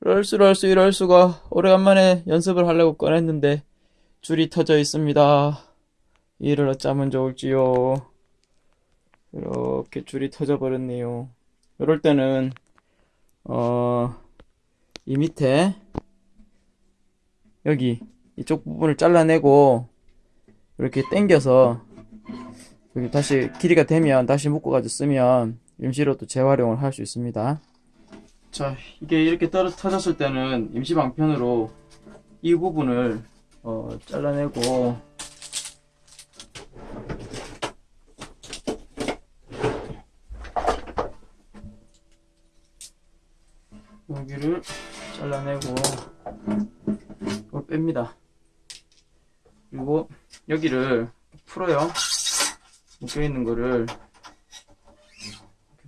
럴수를 할수 이럴 수가 오래간만에 연습을 하려고 꺼냈는데 줄이 터져 있습니다. 이를 어쩌면 좋을지요. 이렇게 줄이 터져 버렸네요. 이럴 때는 어, 이 밑에 여기 이쪽 부분을 잘라내고 이렇게 당겨서 여기 다시 길이가 되면 다시 묶어가지고 쓰면 임시로 또 재활용을 할 수 있습니다. 자, 이게 이렇게 떨어 터졌을 때는 임시 방편으로 이 부분을 어, 잘라내고 여기를 잘라내고 이걸 뺍니다. 그리고 여기를 풀어요. 묶여 있는 거를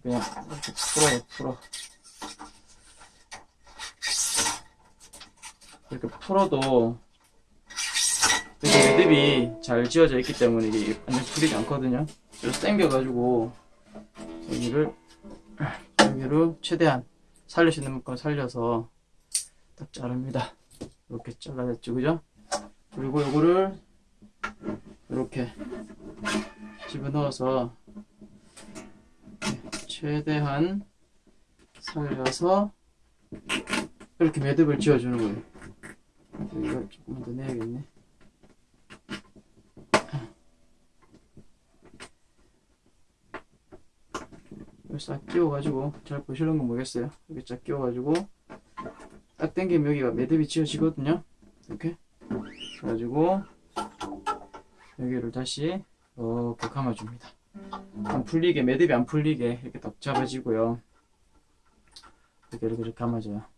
그냥 이렇게 풀어요, 풀어. 이렇게 풀어도 되게 매듭이 잘 지어져 있기 때문에 이게 완전 풀리지 않거든요. 그래서 당겨가지고 여기를 여기를 최대한 있는 만큼 살려서 딱 자릅니다. 이렇게 잘라냈죠, 그죠? 그리고 이거를 이렇게 집어넣어서 최대한 살려서 이렇게 매듭을 지어주는 거예요. 이거 조금만 더 내야겠네. 이걸 싹 끼워가지고 잘 보시는 건 모르겠어요. 이렇게 쫙 끼워가지고 딱 당기면 여기가 매듭이 지어지거든요. 이렇게 그래가지고 여기를 다시 이렇게 감아줍니다. 안 풀리게 매듭이 안 풀리게 이렇게 딱 잡아지고요. 이렇게, 이렇게 감아줘요.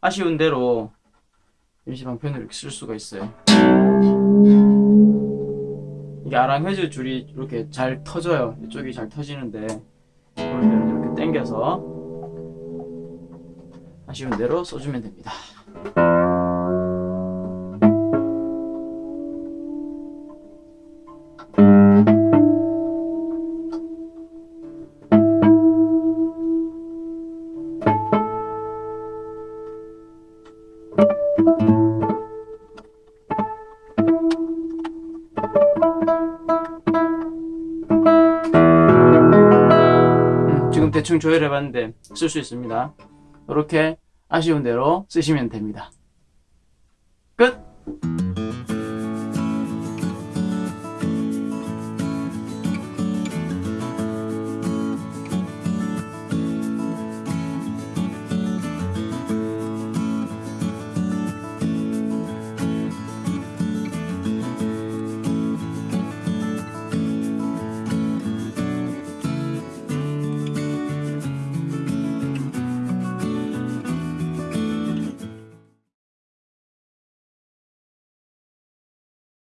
아쉬운 대로 일시방편으로 이렇게 쓸 수가 있어요. 이게 아랑헤즈 줄이 이렇게 잘 터져요. 이쪽이 잘 터지는데 그럴 때는 이렇게 당겨서 아쉬운 대로 써주면 됩니다. 대충 조율해 봤는데 쓸 수 있습니다. 이렇게 아쉬운 대로 쓰시면 됩니다. 끝!